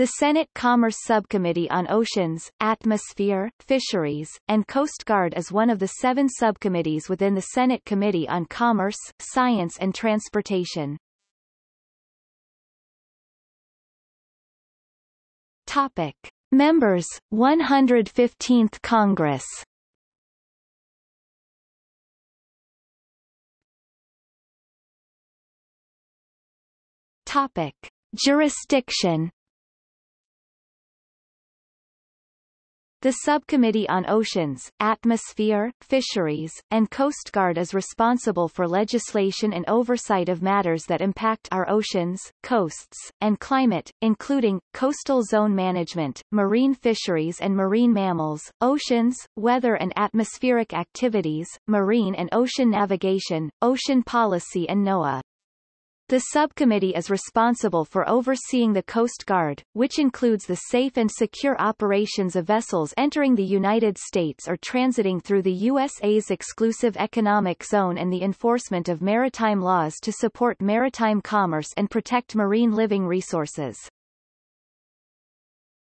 The Senate Commerce Subcommittee on Oceans, Atmosphere, Fisheries, and Coast Guard is one of the seven subcommittees within the Senate Committee on Commerce, Science and Transportation. Topic. Members, 115th Congress Topic. Jurisdiction The Subcommittee on Oceans, Atmosphere, Fisheries, and Coast Guard is responsible for legislation and oversight of matters that impact our oceans, coasts, and climate, including, coastal zone management, marine fisheries and marine mammals, oceans, weather and atmospheric activities, marine and ocean navigation, ocean policy and NOAA. The subcommittee is responsible for overseeing the Coast Guard, which includes the safe and secure operations of vessels entering the United States or transiting through the USA's exclusive economic zone and the enforcement of maritime laws to support maritime commerce and protect marine living resources.